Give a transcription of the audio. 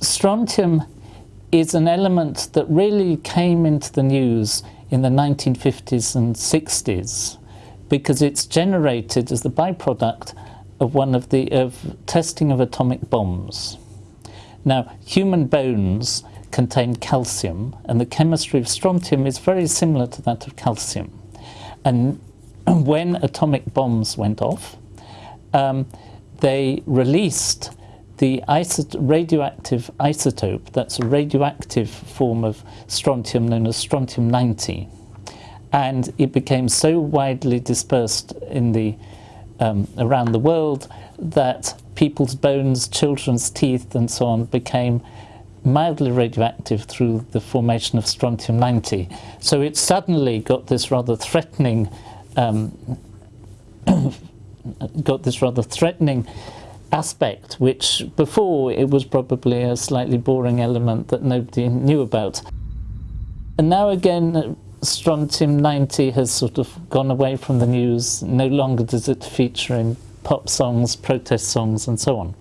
strontium is an element that really came into the news in the 1950s and 60s because it's generated as the byproduct of one of the of testing of atomic bombs. Now, human bones contain calcium, and the chemistry of strontium is very similar to that of calcium. And when atomic bombs went off, um, they released the radioactive isotope, that's a radioactive form of strontium known as strontium-90. And it became so widely dispersed in the, um, around the world that people's bones, children's teeth and so on became mildly radioactive through the formation of strontium-90. So it suddenly got this rather threatening um, got this rather threatening aspect, which before it was probably a slightly boring element that nobody knew about. And now again, strontium-90 has sort of gone away from the news. No longer does it feature in pop songs, protest songs, and so on.